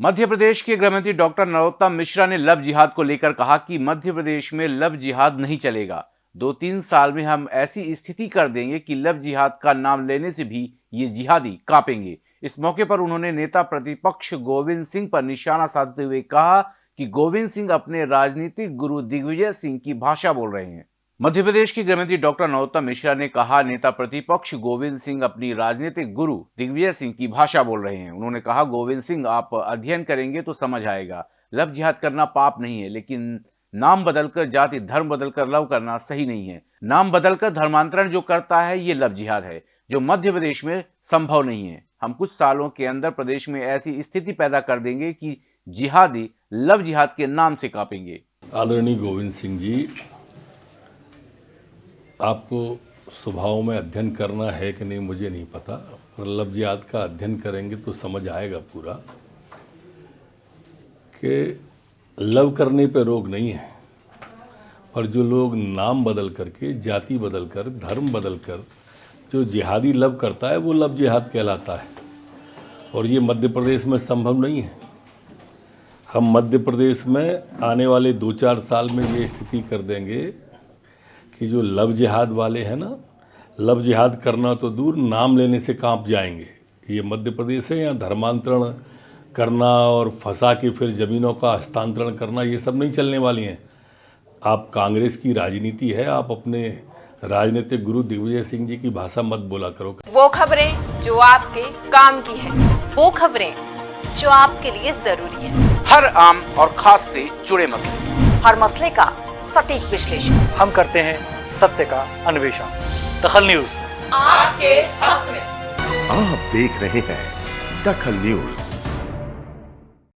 मध्य प्रदेश के गृहमंत्री डॉक्टर नरोत्तम मिश्रा ने लव जिहाद को लेकर कहा कि मध्य प्रदेश में लव जिहाद नहीं चलेगा। दो तीन साल में हम ऐसी स्थिति कर देंगे कि लव जिहाद का नाम लेने से भी ये जिहादी कांपेंगे। इस मौके पर उन्होंने नेता प्रतिपक्ष गोविंद सिंह पर निशाना साधते हुए कहा कि गोविंद सिंह अपने राजनीतिक गुरु दिग्विजय सिंह की भाषा बोल रहे हैं। मध्य प्रदेश की गृहमंत्री डॉक्टर नरोत्तम मिश्रा ने कहा, नेता प्रतिपक्ष गोविंद सिंह अपनी राजनीतिक गुरु दिग्विजय सिंह की भाषा बोल रहे हैं। उन्होंने कहा, गोविंद सिंह, आप अध्ययन करेंगे तो समझ आएगा। लव जिहाद करना पाप नहीं है, लेकिन नाम बदलकर, जाति धर्म बदलकर लव करना सही नहीं है। नाम बदलकर धर्मांतरण जो करता है, ये लव जिहाद है, जो मध्य प्रदेश में संभव नहीं है। हम कुछ सालों के अंदर प्रदेश में ऐसी स्थिति पैदा कर देंगे कि जिहादी लव जिहाद के नाम से कापेंगे। आदरणीय गोविंद सिंह जी आपको स्वभाव में अध्ययन करना है कि नहीं, मुझे नहीं पता। पर लफ्जियात का अध्ययन करेंगे तो समझ आएगा पूरा कि लव करने पे रोग नहीं है। पर जो लोग नाम बदल करके, जाति बदल कर, धर्म बदल कर, जो जिहादी लव करता है, वो लव जिहाद कहलाता है। और ये मध्य प्रदेश में संभव नहीं है। हम मध्य प्रदेश में आने वाले दो चार साल में ये स्थिति कर देंगे कि जो लव जिहाद वाले हैं ना लव जिहाद करना तो दूर नाम लेने से काँप जाएँगे। ये मध्य प्रदेश है या धर्मांतरण करना और फंसा के फिर ज़मीनों का हस्तांतरण करना ये सब नहीं चलने वाली हैं। आप कांग्रेस की राजनीति है आप अपने राजनीतिक गुरु दिग्विजय सिंह जी की भाषा मत बोला करो। वो खबरें जो आपके काम की है वो खबरें जो आपके लिए ज़रूरी है। हर आम और खास से जुड़े मसले। हर मसले का सटीक विश्लेषण। हम करते हैं सत्य का अन्वेषण। दखल न्यूज़। आपके हक में। आप देख रहे हैं दखल न्यूज़।